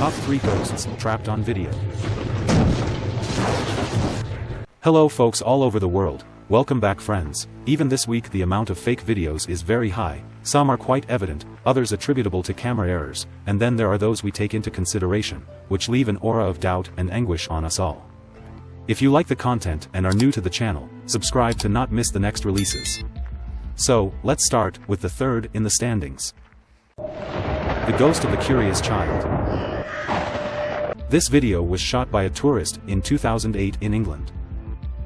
Top 3 Ghosts Trapped on Video. Hello folks all over the world, welcome back friends. Even this week the amount of fake videos is very high, some are quite evident, others attributable to camera errors, and then there are those we take into consideration, which leave an aura of doubt and anguish on us all. If you like the content and are new to the channel, subscribe to not miss the next releases. So, let's start with the third in the standings. The Ghost of the Curious Child. This video was shot by a tourist in 2008 in England.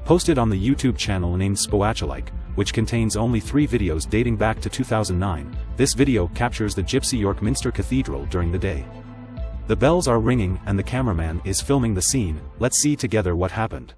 Posted on the YouTube channel named Spoachalike, which contains only three videos dating back to 2009, this video captures the Gypsy York Minster Cathedral during the day. The bells are ringing and the cameraman is filming the scene, let's see together what happened.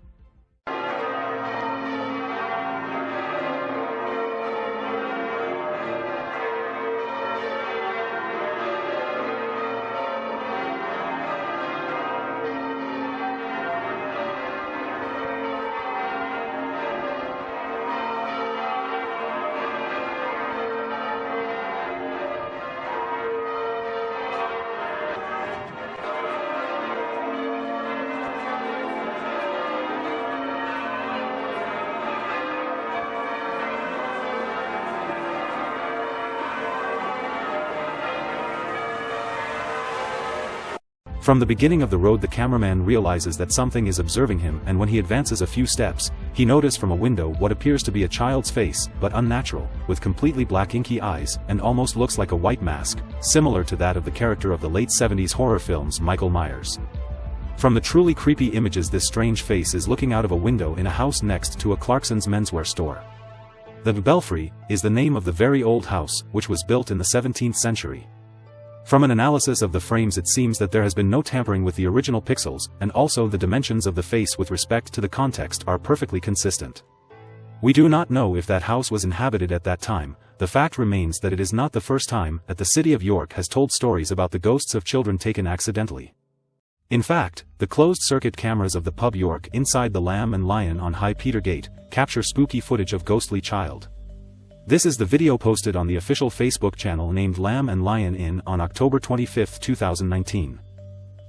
From the beginning of the road the cameraman realizes that something is observing him and when he advances a few steps, he notices from a window what appears to be a child's face, but unnatural, with completely black inky eyes, and almost looks like a white mask, similar to that of the character of the late 70s horror films Michael Myers. From the truly creepy images this strange face is looking out of a window in a house next to a Clarkson's menswear store. The Belfry is the name of the very old house, which was built in the 17th century. From an analysis of the frames it seems that there has been no tampering with the original pixels, and also the dimensions of the face with respect to the context are perfectly consistent. We do not know if that house was inhabited at that time, the fact remains that it is not the first time that the city of York has told stories about the ghosts of children taken accidentally. In fact, the closed-circuit cameras of the pub York inside the Lamb and Lion on High Petergate capture spooky footage of ghostly child. This is the video posted on the official Facebook channel named Lamb and Lion Inn on October 25, 2019.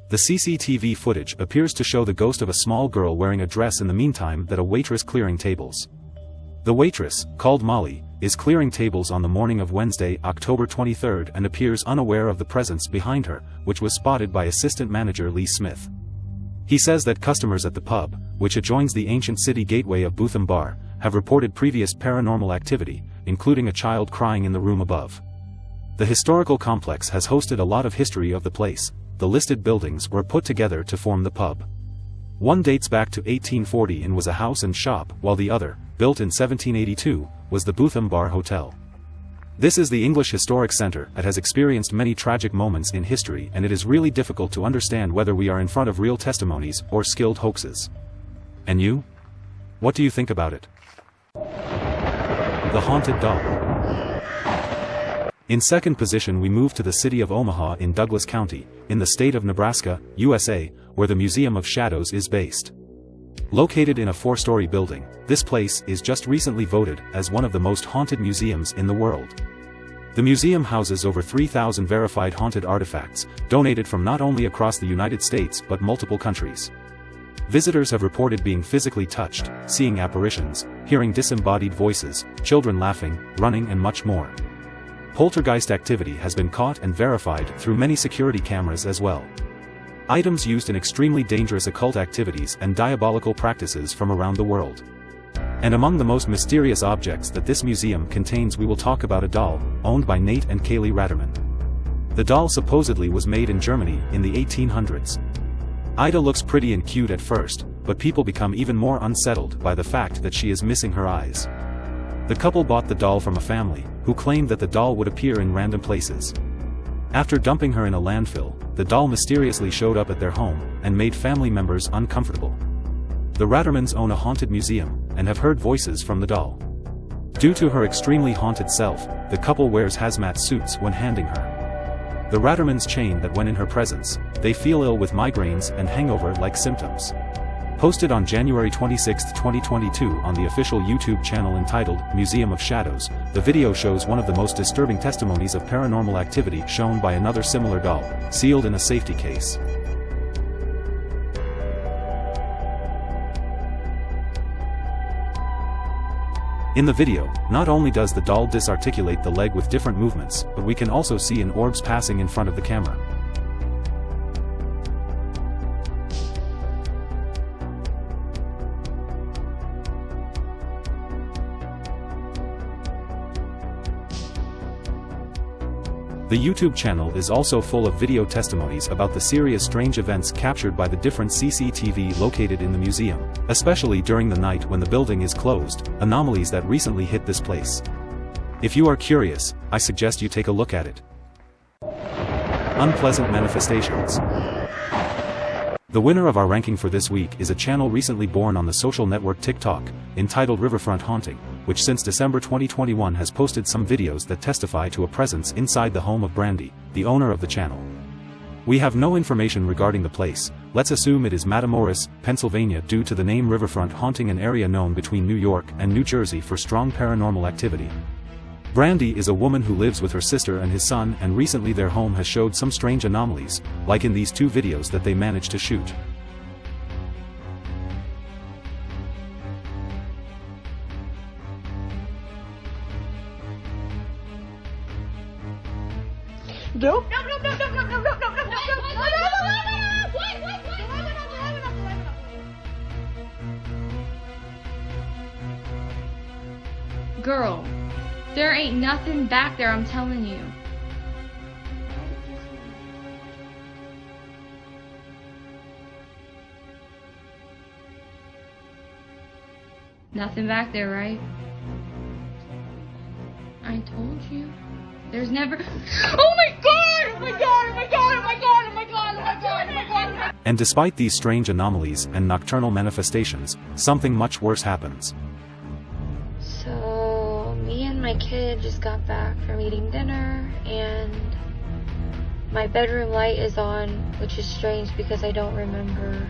The CCTV footage appears to show the ghost of a small girl wearing a dress in the meantime that a waitress clearing tables. The waitress, called Molly, is clearing tables on the morning of Wednesday, October 23 and appears unaware of the presence behind her, which was spotted by assistant manager Lee Smith. He says that customers at the pub, which adjoins the ancient city gateway of Bootham Bar, have reported previous paranormal activity, including a child crying in the room above. The historical complex has hosted a lot of history of the place, the listed buildings were put together to form the pub. One dates back to 1840 and was a house and shop, while the other, built in 1782, was the Bootham Bar Hotel. This is the English Historic Centre that has experienced many tragic moments in history and it is really difficult to understand whether we are in front of real testimonies or skilled hoaxes. And you? What do you think about it? The Haunted Doll. In second position we move to the city of Omaha in Douglas County, in the state of Nebraska, USA, where the Museum of Shadows is based. Located in a four-story building, this place is just recently voted as one of the most haunted museums in the world. The museum houses over 3,000 verified haunted artifacts, donated from not only across the United States but multiple countries. Visitors have reported being physically touched, seeing apparitions, hearing disembodied voices, children laughing, running and much more. Poltergeist activity has been caught and verified through many security cameras as well. Items used in extremely dangerous occult activities and diabolical practices from around the world. And among the most mysterious objects that this museum contains we will talk about a doll, owned by Nate and Kaylee Ratterman. The doll supposedly was made in Germany in the 1800s, Ida looks pretty and cute at first, but people become even more unsettled by the fact that she is missing her eyes. The couple bought the doll from a family, who claimed that the doll would appear in random places. After dumping her in a landfill, the doll mysteriously showed up at their home, and made family members uncomfortable. The Rattermans own a haunted museum, and have heard voices from the doll. Due to her extremely haunted self, the couple wears hazmat suits when handing her. The Rattermans chain that when in her presence, they feel ill with migraines and hangover-like symptoms. Posted on January 26, 2022 on the official YouTube channel entitled Museum of Shadows, the video shows one of the most disturbing testimonies of paranormal activity shown by another similar doll, sealed in a safety case. In the video, not only does the doll disarticulate the leg with different movements, but we can also see an orbs passing in front of the camera. The YouTube channel is also full of video testimonies about the serious strange events captured by the different CCTV located in the museum, especially during the night when the building is closed, anomalies that recently hit this place. If you are curious, I suggest you take a look at it. Unpleasant Manifestations the winner of our ranking for this week is a channel recently born on the social network TikTok, entitled Riverfront Haunting, which since December 2021 has posted some videos that testify to a presence inside the home of Brandy, the owner of the channel. We have no information regarding the place, let's assume it is Matamoras, Pennsylvania due to the name Riverfront haunting an area known between New York and New Jersey for strong paranormal activity. Brandy is a woman who lives with her sister and his son and recently their home has showed some strange anomalies, like in these two videos that they managed to shoot. Girl. There ain't nothing back there, I'm telling you. Nothing back there, right? I told you. There's never. Oh my god! Oh my god! Oh my god! Oh my god! Oh my god! Oh my god! Oh my god! And despite these strange anomalies and nocturnal manifestations, something much worse happens kid just got back from eating dinner and my bedroom light is on, which is strange because I don't remember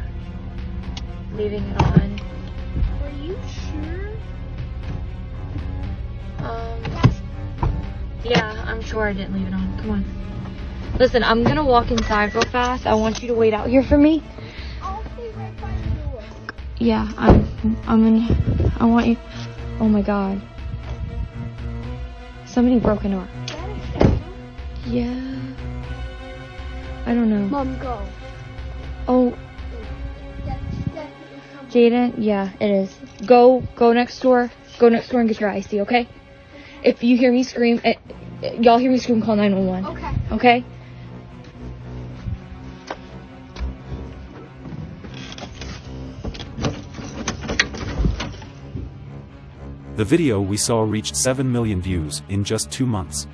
leaving it on. Are you sure? Um, yeah, I'm sure I didn't leave it on. Come on. Listen, I'm gonna walk inside real fast. I want you to wait out here for me. I'll be right by the door. Yeah, I'm, I'm in, I want you, oh my god. Somebody broke into our. Yeah. I don't know. Mom, go. Oh. Jaden, yeah, it is. Go, go next door. Go next door and get your IC, okay? If you hear me scream, eh, eh, y'all hear me scream, call 911. Okay. Okay? The video we saw reached 7 million views in just two months.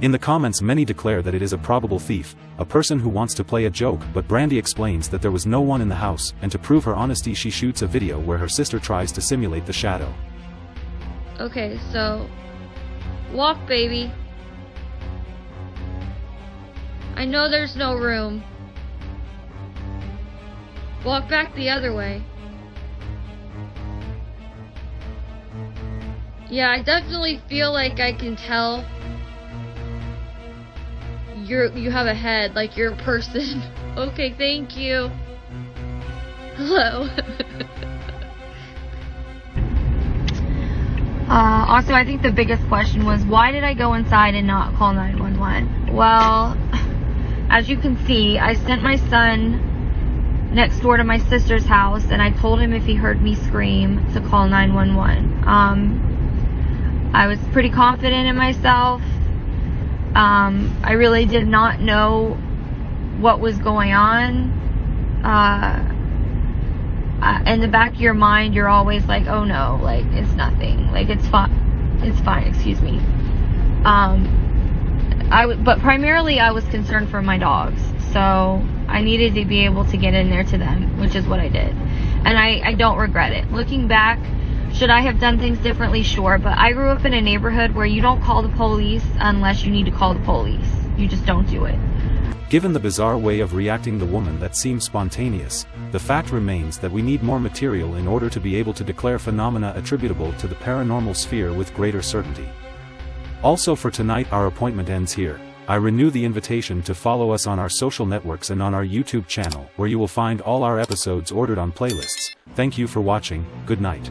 In the comments many declare that it is a probable thief, a person who wants to play a joke but Brandy explains that there was no one in the house and to prove her honesty she shoots a video where her sister tries to simulate the shadow. Okay, so... Walk, baby. I know there's no room. Walk back the other way. Yeah, I definitely feel like I can tell you're you have a head, like you're a person. okay, thank you. Hello. uh, also, I think the biggest question was why did I go inside and not call 911? Well, as you can see, I sent my son next door to my sister's house and I told him if he heard me scream to call 911. Um, I was pretty confident in myself. Um, I really did not know what was going on. Uh, in the back of your mind, you're always like, oh no, like it's nothing, like it's fine, it's fine. Excuse me. Um, I w- but primarily I was concerned for my dogs, so I needed to be able to get in there to them, which is what I did, and I, I don't regret it. Looking back, should I have done things differently? Sure. But I grew up in a neighborhood where you don't call the police unless you need to call the police. you just don't do it. Given the bizarre way of reacting the woman that seems spontaneous, the fact remains that we need more material in order to be able to declare phenomena attributable to the paranormal sphere with greater certainty. Also for tonight our appointment ends here. I renew the invitation to follow us on our social networks and on our YouTube channel where you will find all our episodes ordered on playlists. Thank you for watching, good night.